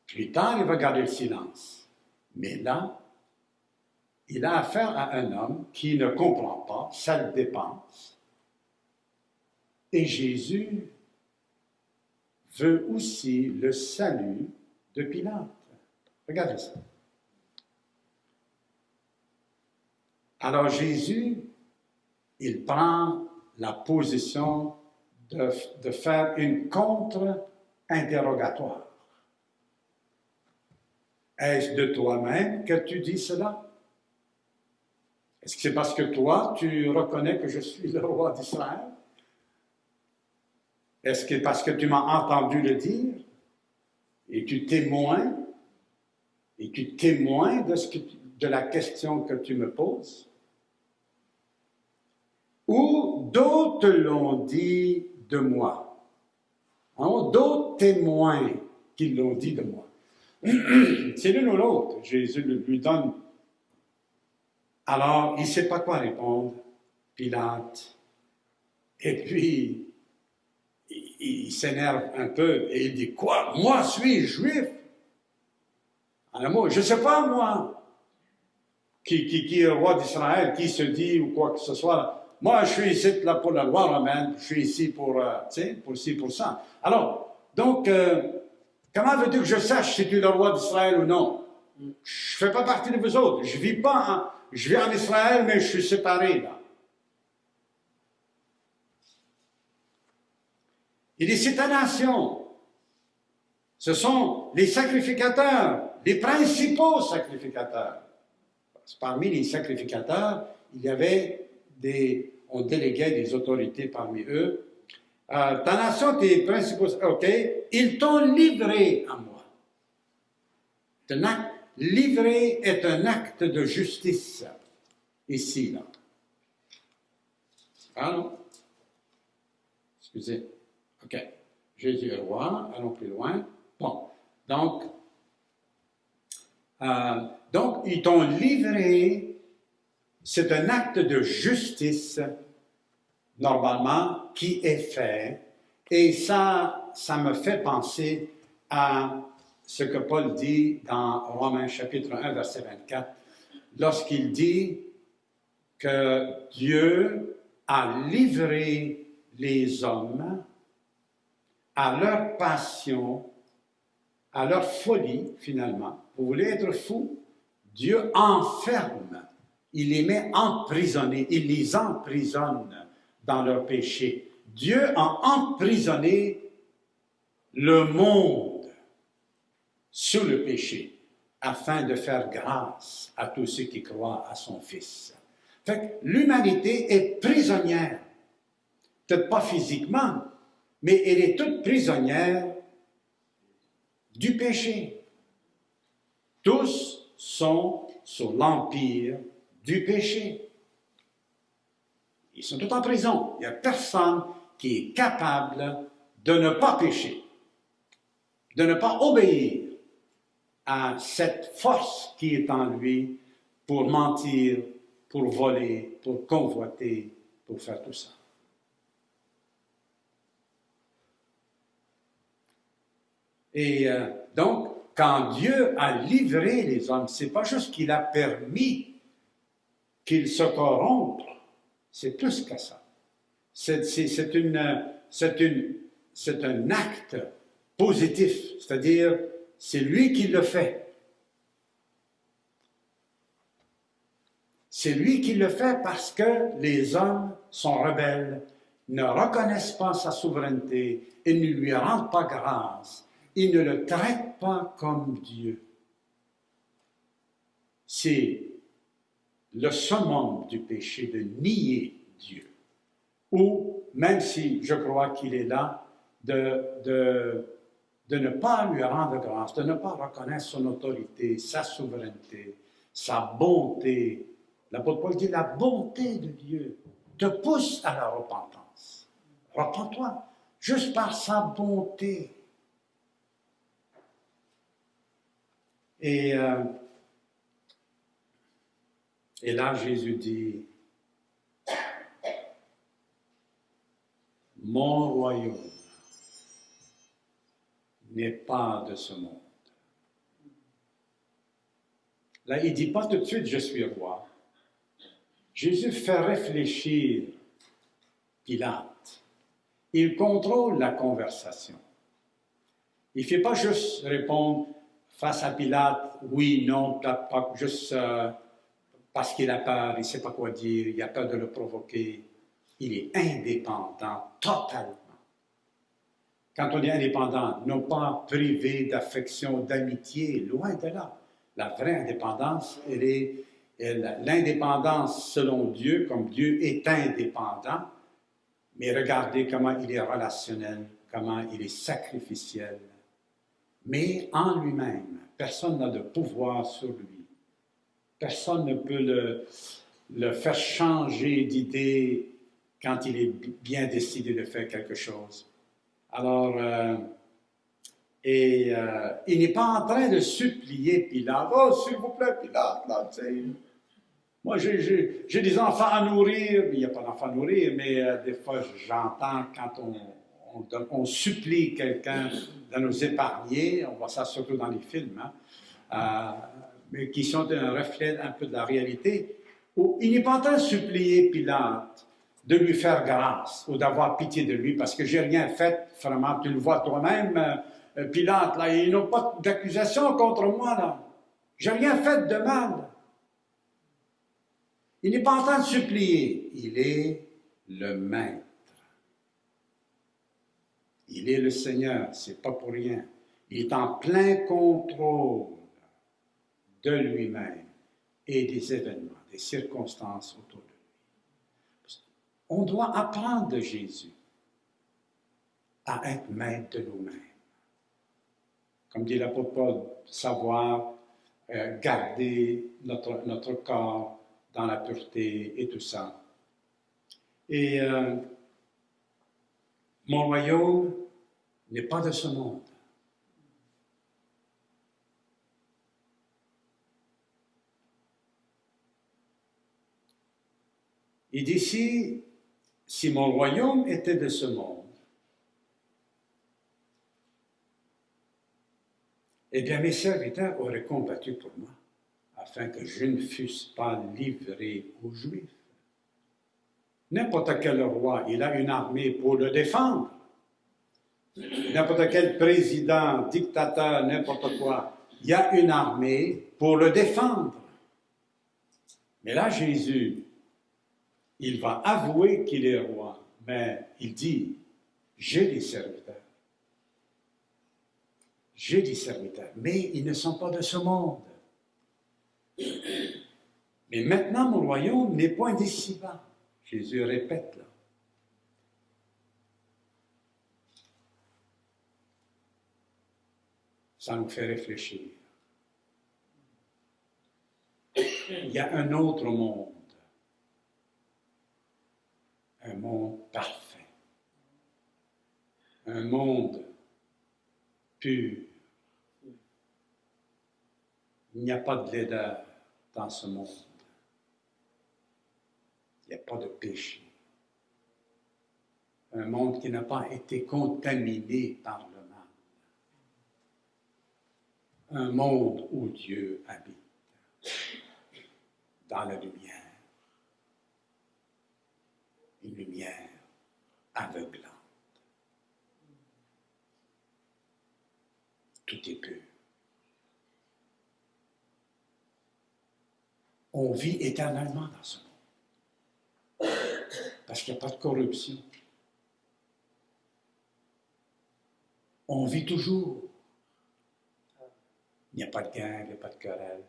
Speaker 1: Plus tard, il va garder le silence. Mais là, il a affaire à un homme qui ne comprend pas, le dépense. Et Jésus veut aussi le salut de Pilate. Regardez ça. Alors Jésus, il prend la position de, de faire une contre-interrogatoire. Est-ce de toi-même que tu dis cela? Est-ce que c'est parce que toi, tu reconnais que je suis le roi d'Israël? Est-ce que parce que tu m'as entendu le dire? Et tu témoins? Et tu témoins de, ce de la question que tu me poses? Ou d'autres l'ont dit de moi? Hein, d'autres témoins qui l'ont dit de moi. C'est l'une ou l'autre. Jésus lui donne. Alors, il ne sait pas quoi répondre, Pilate. Et puis, il, s'énerve un peu et il dit Quoi? Moi, suis juif? En un mot, je ne sais pas, moi, qui, qui, est le roi d'Israël, qui se dit ou quoi que ce soit. Moi, je suis ici pour la loi romaine, je suis ici pour, euh, pour ci, pour ça. Alors, donc, euh, comment veux-tu que je sache si tu es le roi d'Israël ou non? Je ne fais pas partie de vous autres. Je vis pas, je vis en Israël, mais je suis séparé là. Il dit, c'est ta nation. Ce sont les sacrificateurs, les principaux sacrificateurs. Parmi les sacrificateurs, il y avait des, on déléguait des autorités parmi eux. Euh, ta nation, tes principaux, ok, ils t'ont livré à moi. Livrer est un acte de justice, ici, là. Ah non? Excusez. OK. Jésus est roi, allons plus loin. Bon. Donc, euh, donc ils t'ont livré, c'est un acte de justice, normalement, qui est fait. Et ça, ça me fait penser à ce que Paul dit dans Romains chapitre 1, verset 24, lorsqu'il dit que Dieu a livré les hommes à leur passion, à leur folie, finalement. Vous voulez être fou? Dieu enferme, il les met emprisonnés, il les emprisonne dans leur péché. Dieu a emprisonné le monde sous le péché afin de faire grâce à tous ceux qui croient à son Fils. L'humanité est prisonnière, peut-être pas physiquement, mais elle est toute prisonnière du péché. Tous sont sous l'empire du péché. Ils sont tous en prison. Il n'y a personne qui est capable de ne pas pécher, de ne pas obéir à cette force qui est en lui pour mentir, pour voler, pour convoiter, pour faire tout ça. Et euh, donc, quand Dieu a livré les hommes, c'est pas juste qu'il a permis qu'ils se corrompent, c'est plus que ça. C'est un acte positif, c'est-à-dire c'est lui qui le fait. C'est lui qui le fait parce que les hommes sont rebelles, ne reconnaissent pas sa souveraineté et ne lui rendent pas grâce il ne le traite pas comme Dieu. C'est le summum du péché de nier Dieu. Ou, même si je crois qu'il est là, de, de, de ne pas lui rendre grâce, de ne pas reconnaître son autorité, sa souveraineté, sa bonté. L'apôtre Paul dit la bonté de Dieu te pousse à la repentance. Repends-toi, juste par sa bonté. Et, euh, et là, Jésus dit, mon royaume n'est pas de ce monde. Là, il ne dit pas tout de suite je suis roi. Jésus fait réfléchir Pilate. Il contrôle la conversation. Il ne fait pas juste répondre face à Pilate, oui, non, pas juste euh, parce qu'il a peur, il ne sait pas quoi dire, il a peur de le provoquer. Il est indépendant totalement. Quand on est indépendant, non pas privé d'affection, d'amitié, loin de là. La vraie indépendance, elle est l'indépendance selon Dieu, comme Dieu est indépendant, mais regardez comment il est relationnel, comment il est sacrificiel. Mais en lui-même, personne n'a de pouvoir sur lui. Personne ne peut le, le faire changer d'idée quand il est bien décidé de faire quelque chose. Alors, euh, et euh, il n'est pas en train de supplier Pilate. Oh, s'il vous plaît, Pilate, là, tu sais. Moi, j'ai des enfants à nourrir. Il n'y a pas d'enfants à nourrir, mais euh, des fois, j'entends quand on, supplie quelqu'un de nous épargner, on voit ça surtout dans les films, hein, mais qui sont un reflet un peu de la réalité, où il n'est pas en train de supplier Pilate de lui faire grâce ou d'avoir pitié de lui parce que j'ai rien fait, vraiment, tu le vois toi-même, euh, Pilate, là, ils n'ont pas d'accusation contre moi, là. J'ai rien fait de mal. Il n'est pas en train de supplier, il est le maître. Il est le Seigneur, c'est pas pour rien. Il est en plein contrôle de lui-même et des événements, des circonstances autour de lui. On doit apprendre de Jésus à être maître de nous-mêmes. Comme dit l'apôtre Paul, savoir euh, garder notre, corps dans la pureté et tout ça. Et euh, mon royaume n'est pas de ce monde. Et d'ici, si mon royaume était de ce monde, eh bien mes serviteurs auraient combattu pour moi afin que je ne fusse pas livré aux Juifs. N'importe quel roi, il a une armée pour le défendre. N'importe quel président, dictateur, n'importe quoi, il y a une armée pour le défendre. Mais là, Jésus, il va avouer qu'il est roi, mais il dit, j'ai des serviteurs. J'ai des serviteurs, mais ils ne sont pas de ce monde. Mais maintenant, mon royaume n'est point d'ici-bas. Jésus répète là. Ça nous fait réfléchir. Il y a un autre monde. Un monde parfait. Un monde pur. Il n'y a pas de laideur dans ce monde. Il n'y a pas de péché. Un monde qui n'a pas été contaminé par le mal. Un monde où Dieu habite, dans la lumière. Une lumière aveuglante. Tout est pur. On vit éternellement dans ce monde. Parce qu'il n'y a pas de corruption. On vit toujours. Il n'y a pas de guerre, il n'y a pas de querelle.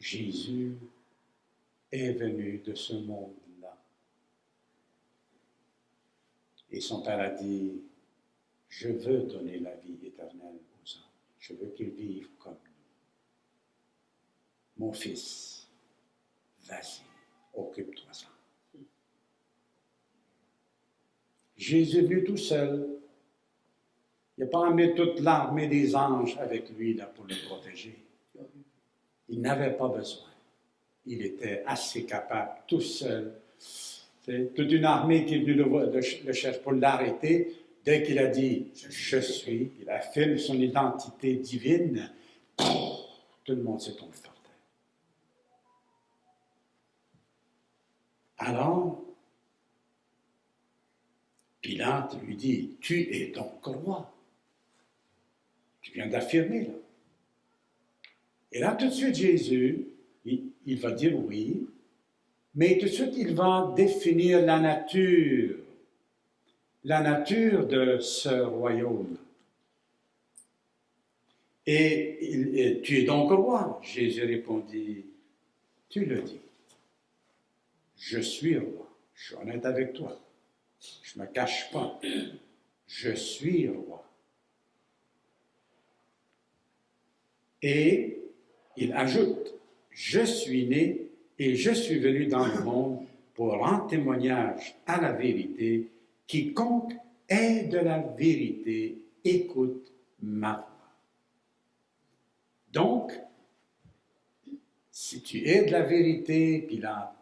Speaker 1: Jésus est venu de ce monde-là. Et son Père a dit, je veux donner la vie éternelle aux hommes. Je veux qu'ils vivent comme. Mon fils, vas-y, occupe-toi-en. Jésus est venu tout seul. Il n'a pas amené toute l'armée des anges avec lui là, pour le protéger. Il n'avait pas besoin. Il était assez capable, tout seul. C'est toute une armée qui est venue le, chercher pour l'arrêter, dès qu'il a dit Je suis, il affirme son identité divine, tout le monde s'est tombé par terre. Alors, Pilate lui dit Tu es donc roi. Tu viens d'affirmer là. Et là, tout de suite, Jésus, il, va dire oui, mais tout de suite, il va définir la nature, la nature de ce royaume. Et tu es donc roi. Jésus répondit, tu le dis. Je suis roi. Je suis honnête avec toi. Je ne me cache pas. Je suis roi. Et il ajoute, je suis né et je suis venu dans le monde pour rendre témoignage à la vérité. Quiconque est de la vérité, écoute ma voix. Donc, si tu es de la vérité, Pilate,
Speaker 3: Écoute.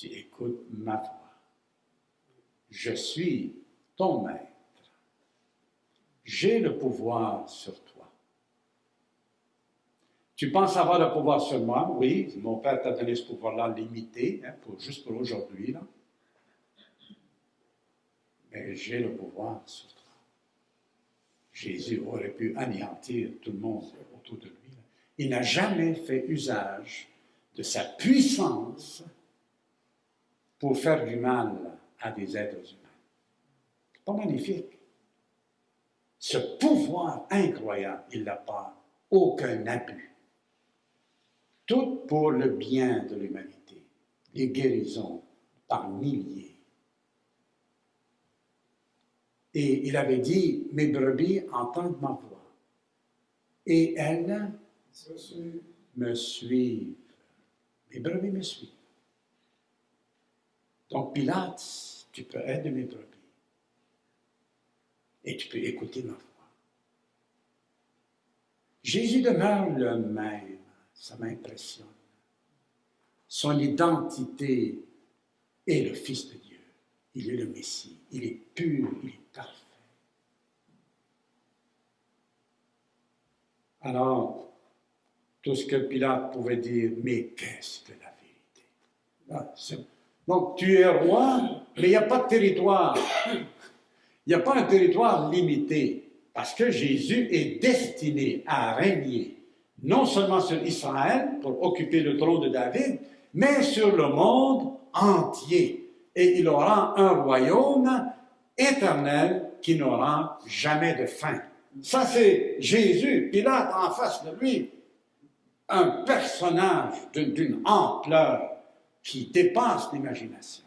Speaker 1: Tu écoutes ma voix. Je suis ton maître. J'ai le pouvoir sur toi. Tu penses avoir le pouvoir sur moi? Oui, mon Père t'a donné ce pouvoir-là limité, hein, pour, juste pour aujourd'hui. Mais j'ai le pouvoir sur toi. Jésus aurait pu anéantir tout le monde autour de lui. Il n'a jamais fait usage de sa puissance pour faire du mal à des êtres humains. Pas magnifique. Ce pouvoir incroyable, il n'a pas aucun abus. Tout pour le bien de l'humanité. Les guérisons par milliers. Et il avait dit, mes brebis entendent ma voix. Et elles me suivent. Mes brebis me suivent. Donc, Pilate, tu peux être de mes brebis. Et tu peux écouter ma voix. Jésus demeure le même. Ça m'impressionne. Son identité est le Fils de Dieu. Il est le Messie. Il est pur. Il est parfait. Alors, tout ce que Pilate pouvait dire, mais qu'est-ce que la vérité? Ah, Donc, tu es roi, mais il n'y a pas de territoire. Il n'y a pas un territoire limité, parce que Jésus est destiné à régner non seulement sur Israël, pour occuper le trône de David, mais sur le monde entier. Et il aura un royaume éternel qui n'aura jamais de fin. Ça, c'est Jésus. Pilate en face de lui, un personnage d'une- ampleur qui dépasse l'imagination.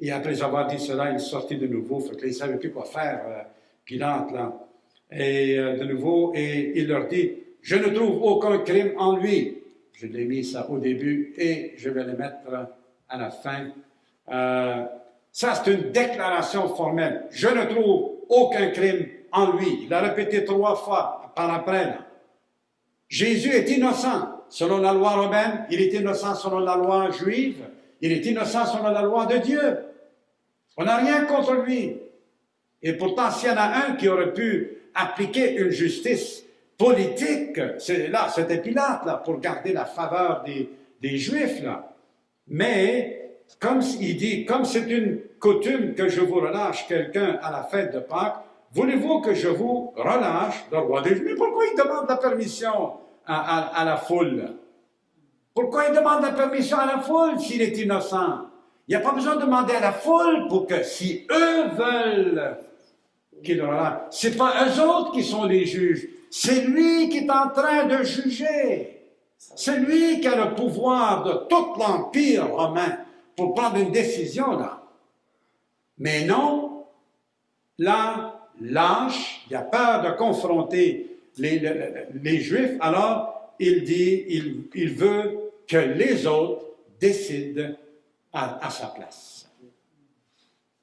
Speaker 1: Et après avoir dit cela, il sortit de nouveau. Fait il ne savait plus quoi faire, euh, Pilate, là. Et euh, de nouveau, et il leur dit, je ne trouve aucun crime en lui. Je l'ai mis ça au début et je vais le mettre à la fin. Euh, ça, c'est une déclaration formelle. Je ne trouve aucun crime en lui. Il a répété trois fois par après. là. Jésus est innocent selon la loi romaine, il est innocent selon la loi juive, il est innocent selon la loi de Dieu. On n'a rien contre lui. Et pourtant, s'il y en a un qui aurait pu appliquer une justice politique, c'est là, c'était Pilate, là, pour garder la faveur des, Juifs, là. Mais, comme il dit, comme c'est une coutume que je vous relâche quelqu'un à la fête de Pâques, voulez-vous que je vous relâche? Le roi des Juifs? Mais pourquoi il demande la permission? À, la foule? Pourquoi il demande la permission à la foule s'il est innocent? Il n'y a pas besoin de demander à la foule pour que, si eux veulent qu'il relâche, c'est pas eux autres qui sont les juges, c'est lui qui est en train de juger. C'est lui qui a le pouvoir de tout l'Empire romain pour prendre une décision là. Mais non, là, lâche, il a peur de confronter les, Juifs, alors il dit, il, veut que les autres décident à, à sa place.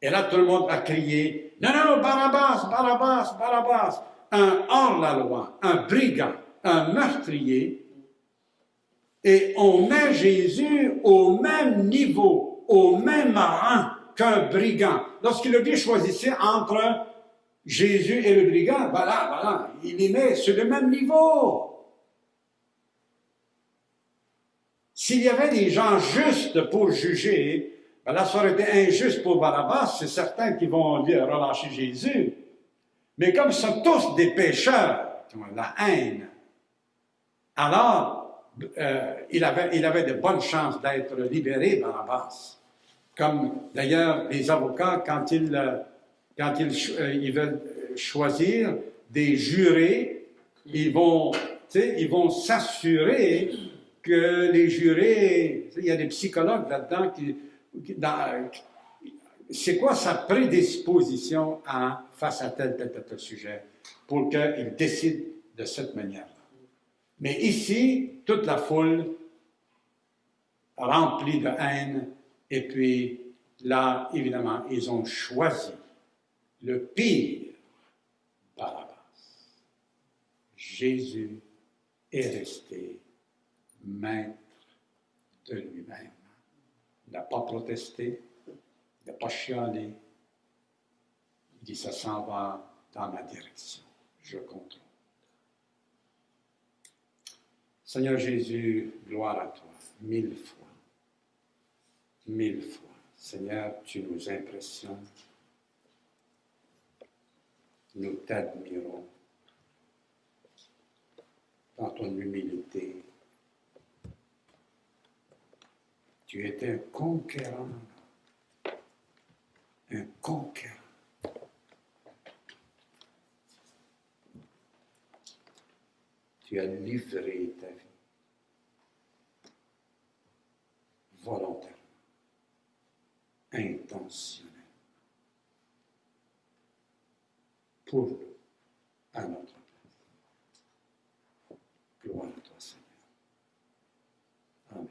Speaker 1: Et là, tout le monde a crié, non, non, Barabbas, Barabbas, Barabbas, un hors-la-loi, un brigand, un meurtrier, et on met Jésus au même niveau, au même rang qu'un brigand. Lorsqu'il a dit choisissez entre Jésus et le brigand, voilà, voilà, il les met sur le même niveau. S'il y avait des gens justes pour juger, là, ça aurait été injuste pour Barabbas, c'est certain qu'ils vont dire relâcher Jésus. Mais comme ce sont tous des pécheurs la haine, alors euh, il, avait, il avait de bonnes chances d'être libéré, Barabbas. Comme d'ailleurs les avocats, quand ils, euh, quand ils, euh, ils veulent choisir des jurés, ils vont, ils vont s'assurer que les jurés, il y a des psychologues là-dedans qui, c'est quoi sa prédisposition à, face à tel, tel, tel, tel sujet pour qu'il décide de cette manière-là. Mais ici, toute la foule remplie de haine, et puis là, évidemment, ils ont choisi le pire Barabbas. Jésus est resté maître de lui-même. Il n'a pas protesté, il n'a pas chialé. Il dit, ça s'en va dans ma direction. Je contrôle. Seigneur Jésus, gloire à toi, mille fois, mille fois. Seigneur, tu nous impressionnes. Nous t'admirons dans ton humilité, Tu étais un conquérant. Un conquérant. Tu as livré ta vie volontairement, intentionnellement, pour nous, à notre place. Gloire à toi, Seigneur. Amen.